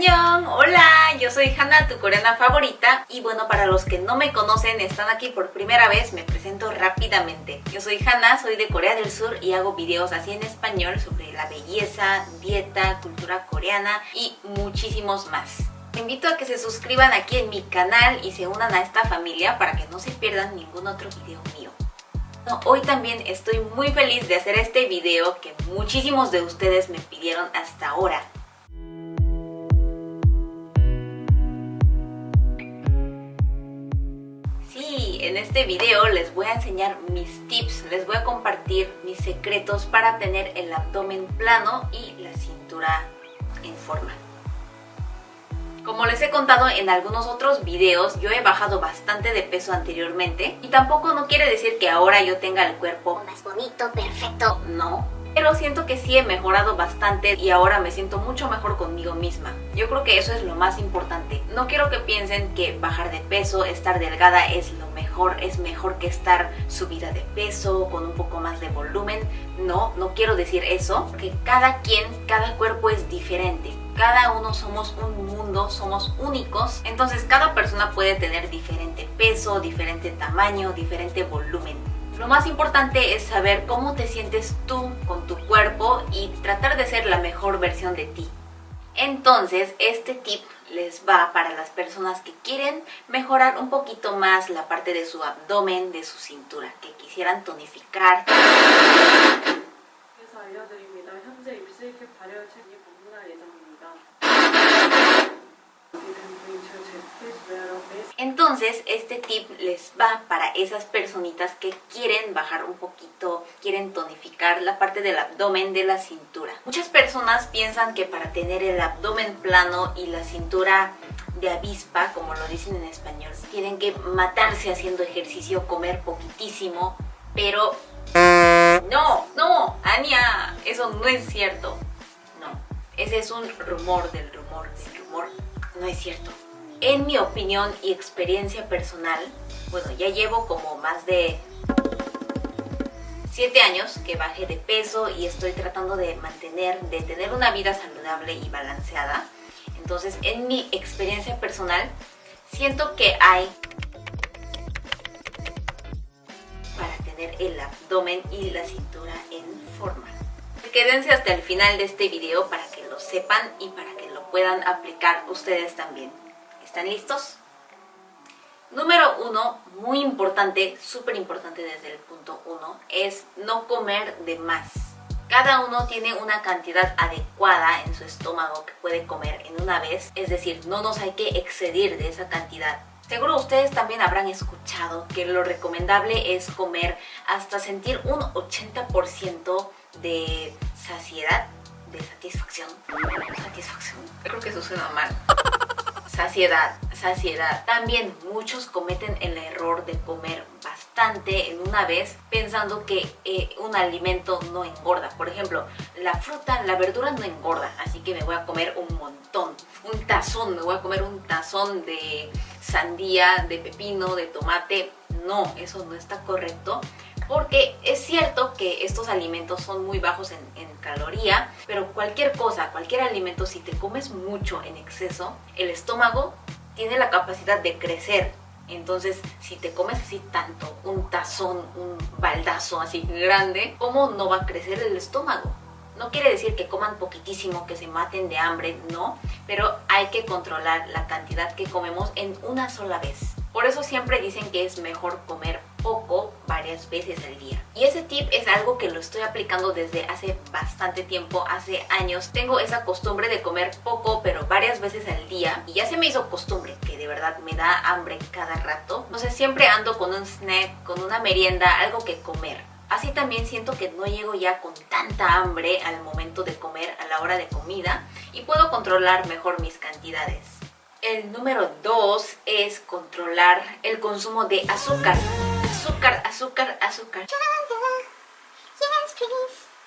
Hola, yo soy Hannah, tu coreana favorita y bueno, para los que no me conocen, están aquí por primera vez, me presento rápidamente. Yo soy Hannah, soy de Corea del Sur y hago videos así en español sobre la belleza, dieta, cultura coreana y muchísimos más. Te invito a que se suscriban aquí en mi canal y se unan a esta familia para que no se pierdan ningún otro video mío. hoy también estoy muy feliz de hacer este video que muchísimos de ustedes me pidieron hasta ahora. Este video les voy a enseñar mis tips, les voy a compartir mis secretos para tener el abdomen plano y la cintura en forma. Como les he contado en algunos otros videos, yo he bajado bastante de peso anteriormente y tampoco no quiere decir que ahora yo tenga el cuerpo más bonito, perfecto, no pero siento que sí he mejorado bastante y ahora me siento mucho mejor conmigo misma. Yo creo que eso es lo más importante. No quiero que piensen que bajar de peso, estar delgada es lo mejor, es mejor que estar subida de peso, con un poco más de volumen. No, no quiero decir eso, porque cada quien, cada cuerpo es diferente. Cada uno somos un mundo, somos únicos, entonces cada persona puede tener diferente peso, diferente tamaño, diferente volumen. Lo más importante es saber cómo te sientes tú con tu cuerpo y tratar de ser la mejor versión de ti. Entonces, este tip les va para las personas que quieren mejorar un poquito más la parte de su abdomen, de su cintura, que quisieran tonificar. Entonces este tip les va para esas personitas que quieren bajar un poquito, quieren tonificar la parte del abdomen de la cintura. Muchas personas piensan que para tener el abdomen plano y la cintura de avispa, como lo dicen en español, tienen que matarse haciendo ejercicio, comer poquitísimo, pero no, no, Ania, eso no es cierto. No, ese es un rumor del rumor del rumor, no es cierto. En mi opinión y experiencia personal, bueno, ya llevo como más de 7 años que bajé de peso y estoy tratando de mantener, de tener una vida saludable y balanceada. Entonces, en mi experiencia personal, siento que hay para tener el abdomen y la cintura en forma. Quédense hasta el final de este video para que lo sepan y para que lo puedan aplicar ustedes también. ¿Están listos? Número uno, muy importante, súper importante desde el punto uno, es no comer de más. Cada uno tiene una cantidad adecuada en su estómago que puede comer en una vez, es decir, no nos hay que excedir de esa cantidad. Seguro ustedes también habrán escuchado que lo recomendable es comer hasta sentir un 80% de saciedad, de satisfacción. Satisfacción, creo que eso suena mal. Saciedad, saciedad. También muchos cometen el error de comer bastante en una vez pensando que eh, un alimento no engorda. Por ejemplo, la fruta, la verdura no engorda, así que me voy a comer un montón. Un tazón, me voy a comer un tazón de sandía, de pepino, de tomate. No, eso no está correcto porque es cierto que estos alimentos son muy bajos en, caloría, pero cualquier cosa, cualquier alimento, si te comes mucho en exceso, el estómago tiene la capacidad de crecer. Entonces, si te comes así tanto, un tazón, un baldazo así grande, ¿cómo no va a crecer el estómago? No quiere decir que coman poquitísimo, que se maten de hambre, no, pero hay que controlar la cantidad que comemos en una sola vez. Por eso siempre dicen que es mejor comer poco varias veces al día. Y ese tip es algo que lo estoy aplicando desde hace bastante tiempo, hace años. Tengo esa costumbre de comer poco pero varias veces al día y ya se me hizo costumbre que de verdad me da hambre cada rato. No sé, siempre ando con un snack, con una merienda, algo que comer. Así también siento que no llego ya con tanta hambre al momento de comer, a la hora de comida y puedo controlar mejor mis cantidades. El número 2 es controlar el consumo de azúcar. Azúcar, azúcar, azúcar.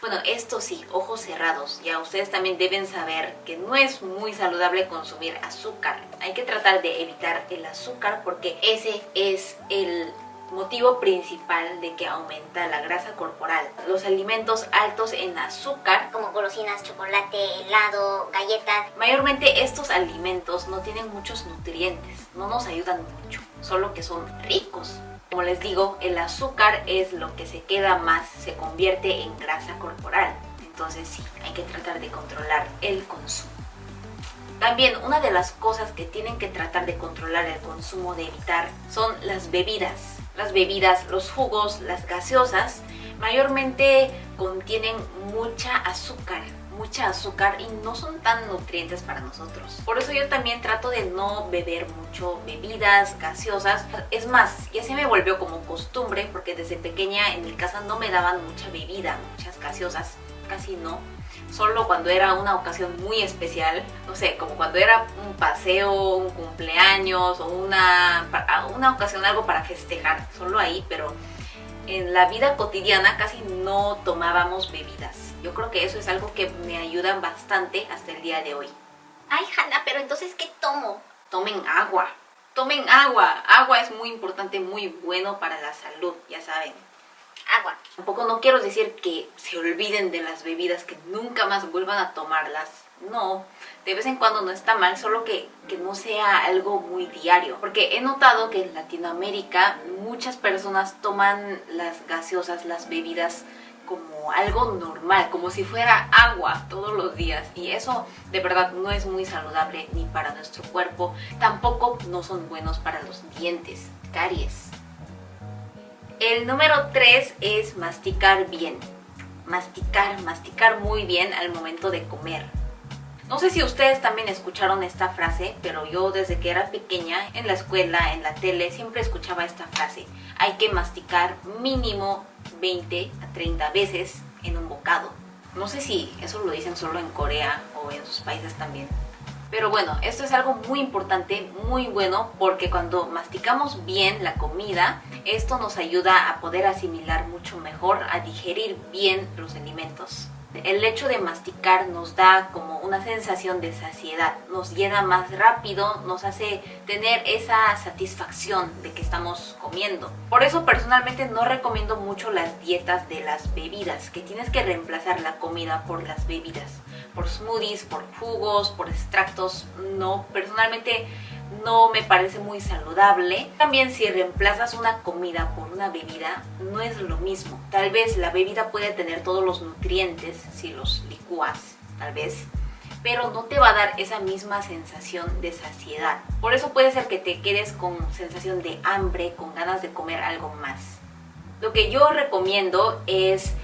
Bueno, esto sí, ojos cerrados. Ya ustedes también deben saber que no es muy saludable consumir azúcar. Hay que tratar de evitar el azúcar porque ese es el motivo principal de que aumenta la grasa corporal. Los alimentos altos en azúcar, como golosinas, chocolate, helado, galletas. Mayormente estos alimentos no tienen muchos nutrientes, no nos ayudan mucho, solo que son ricos. Como les digo, el azúcar es lo que se queda más, se convierte en grasa corporal. Entonces sí, hay que tratar de controlar el consumo. También una de las cosas que tienen que tratar de controlar el consumo, de evitar, son las bebidas. Las bebidas, los jugos, las gaseosas, mayormente contienen mucha azúcar, mucha azúcar y no son tan nutrientes para nosotros. Por eso yo también trato de no beber mucho bebidas gaseosas. Es más, ya se me volvió como costumbre porque desde pequeña en mi casa no me daban mucha bebida, muchas gaseosas, casi no solo cuando era una ocasión muy especial, no sé, como cuando era un paseo, un cumpleaños o una, una ocasión, algo para festejar, solo ahí, pero en la vida cotidiana casi no tomábamos bebidas. Yo creo que eso es algo que me ayuda bastante hasta el día de hoy. Ay, Hanna, pero entonces, ¿qué tomo? Tomen agua. Tomen agua. Agua es muy importante, muy bueno para la salud, ya saben agua. Tampoco no quiero decir que se olviden de las bebidas, que nunca más vuelvan a tomarlas. No, de vez en cuando no está mal, solo que, que no sea algo muy diario. Porque he notado que en Latinoamérica muchas personas toman las gaseosas, las bebidas como algo normal, como si fuera agua todos los días y eso de verdad no es muy saludable ni para nuestro cuerpo, tampoco no son buenos para los dientes, caries. El número 3 es masticar bien. Masticar, masticar muy bien al momento de comer. No sé si ustedes también escucharon esta frase, pero yo desde que era pequeña, en la escuela, en la tele, siempre escuchaba esta frase. Hay que masticar mínimo 20 a 30 veces en un bocado. No sé si eso lo dicen solo en Corea o en sus países también. Pero bueno, esto es algo muy importante, muy bueno, porque cuando masticamos bien la comida, esto nos ayuda a poder asimilar mucho mejor, a digerir bien los alimentos. El hecho de masticar nos da como una sensación de saciedad, nos llena más rápido, nos hace tener esa satisfacción de que estamos comiendo. Por eso personalmente no recomiendo mucho las dietas de las bebidas, que tienes que reemplazar la comida por las bebidas por smoothies, por jugos, por extractos, no, personalmente no me parece muy saludable. También si reemplazas una comida por una bebida, no es lo mismo. Tal vez la bebida puede tener todos los nutrientes si los licúas, tal vez, pero no te va a dar esa misma sensación de saciedad. Por eso puede ser que te quedes con sensación de hambre, con ganas de comer algo más. Lo que yo recomiendo es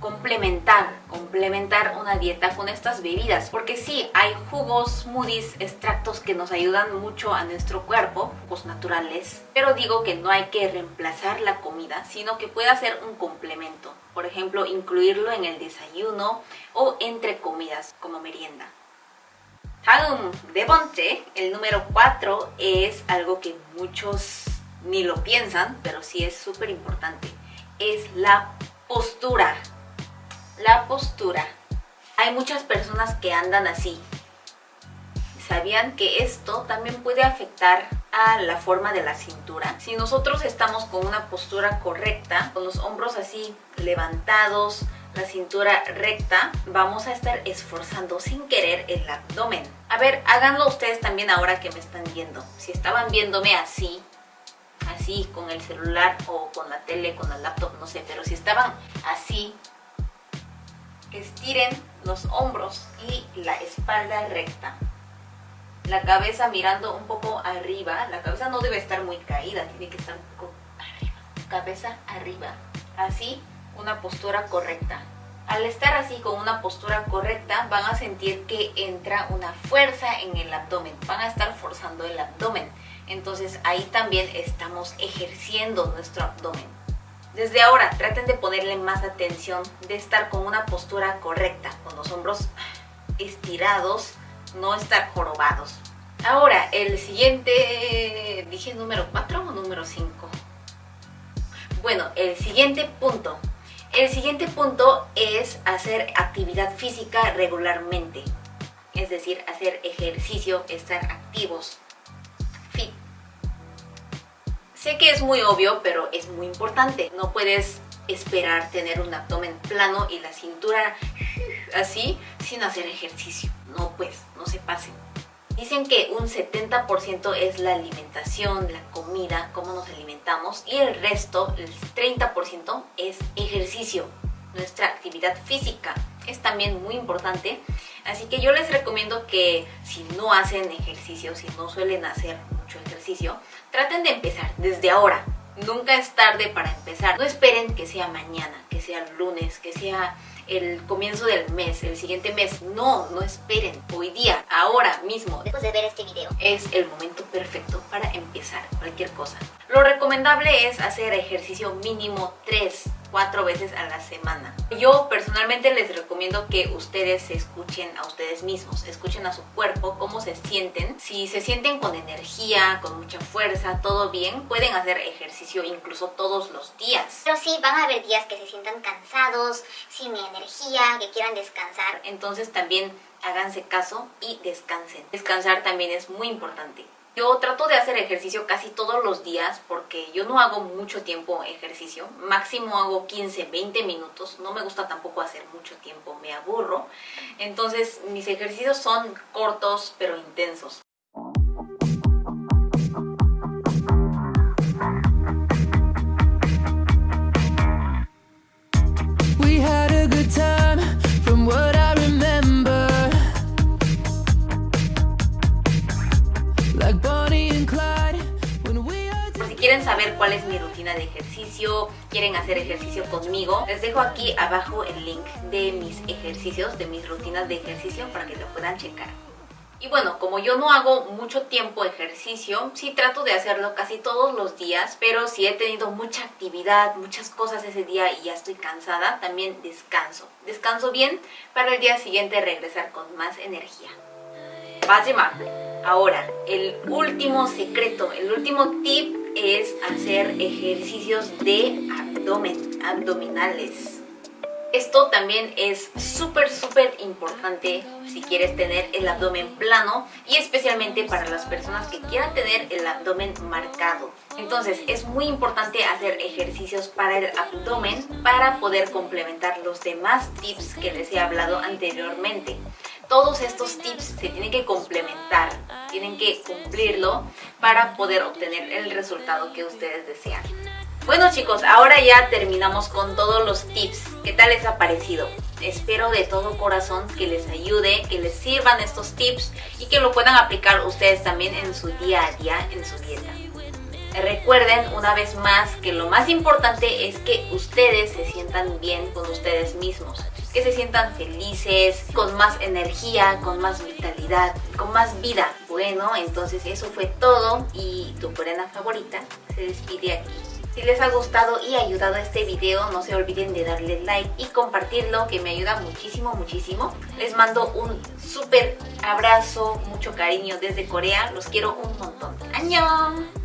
complementar, complementar una dieta con estas bebidas porque sí, hay jugos, smoothies, extractos que nos ayudan mucho a nuestro cuerpo, jugos naturales pero digo que no hay que reemplazar la comida sino que puede ser un complemento por ejemplo, incluirlo en el desayuno o entre comidas como merienda 다음 de bonche, el número 4 es algo que muchos ni lo piensan pero sí es súper importante es la postura la postura. Hay muchas personas que andan así. ¿Sabían que esto también puede afectar a la forma de la cintura? Si nosotros estamos con una postura correcta, con los hombros así levantados, la cintura recta, vamos a estar esforzando sin querer el abdomen. A ver, háganlo ustedes también ahora que me están viendo. Si estaban viéndome así, así con el celular o con la tele, con el laptop, no sé, pero si estaban así, estiren los hombros y la espalda recta. La cabeza mirando un poco arriba. La cabeza no debe estar muy caída, tiene que estar un poco arriba. Cabeza arriba. Así, una postura correcta. Al estar así con una postura correcta, van a sentir que entra una fuerza en el abdomen. Van a estar forzando el abdomen. Entonces ahí también estamos ejerciendo nuestro abdomen. Desde ahora traten de ponerle más atención, de estar con una postura correcta, con los hombros estirados, no estar jorobados. Ahora, el siguiente, dije número 4 o número 5. Bueno, el siguiente punto. El siguiente punto es hacer actividad física regularmente. Es decir, hacer ejercicio, estar activos, fit. Sé que es muy obvio, pero es muy importante. No puedes esperar tener un abdomen plano y la cintura así sin hacer ejercicio. No pues, no se pasen. Dicen que un 70% es la alimentación, la comida, cómo nos alimentamos y el resto, el 30% es ejercicio, nuestra actividad física. Es también muy importante, así que yo les recomiendo que si no hacen ejercicio, si no suelen hacer mucho ejercicio, traten de empezar desde ahora. Nunca es tarde para empezar. No esperen que sea mañana, que sea lunes, que sea el comienzo del mes, el siguiente mes. No, no esperen. Hoy día, ahora mismo. Después de ver este video. Es el momento perfecto para empezar cualquier cosa. Lo recomendable es hacer ejercicio mínimo 3 cuatro veces a la semana. Yo personalmente les recomiendo que ustedes se escuchen a ustedes mismos, escuchen a su cuerpo, cómo se sienten. Si se sienten con energía, con mucha fuerza, todo bien, pueden hacer ejercicio incluso todos los días. Pero sí, van a haber días que se sientan cansados, sin energía, que quieran descansar. Entonces también háganse caso y descansen. Descansar también es muy importante. Yo trato de hacer ejercicio casi todos los días porque yo no hago mucho tiempo ejercicio, máximo hago 15, 20 minutos, no me gusta tampoco hacer mucho tiempo, me aburro. Entonces mis ejercicios son cortos pero intensos. Cuál es mi rutina de ejercicio, quieren hacer ejercicio conmigo, les dejo aquí abajo el link de mis ejercicios, de mis rutinas de ejercicio para que lo puedan checar. Y bueno, como yo no hago mucho tiempo ejercicio, sí trato de hacerlo casi todos los días, pero si he tenido mucha actividad, muchas cosas ese día y ya estoy cansada, también descanso. Descanso bien para el día siguiente regresar con más energía. Básima. Ahora, el último secreto, el último tip es hacer ejercicios de abdomen, abdominales. Esto también es súper, súper importante si quieres tener el abdomen plano y especialmente para las personas que quieran tener el abdomen marcado. Entonces es muy importante hacer ejercicios para el abdomen para poder complementar los demás tips que les he hablado anteriormente todos estos tips se tienen que complementar, tienen que cumplirlo para poder obtener el resultado que ustedes desean. Bueno chicos, ahora ya terminamos con todos los tips. ¿Qué tal les ha parecido? Espero de todo corazón que les ayude, que les sirvan estos tips y que lo puedan aplicar ustedes también en su día a día, en su dieta. Recuerden una vez más que lo más importante es que ustedes se sientan bien con ustedes mismos que se sientan felices, con más energía, con más vitalidad, con más vida. Bueno, entonces eso fue todo y tu coreana favorita se despide aquí. Si les ha gustado y ayudado este video, no se olviden de darle like y compartirlo, que me ayuda muchísimo, muchísimo. Les mando un súper abrazo, mucho cariño desde Corea. Los quiero un montón. ¡Añón!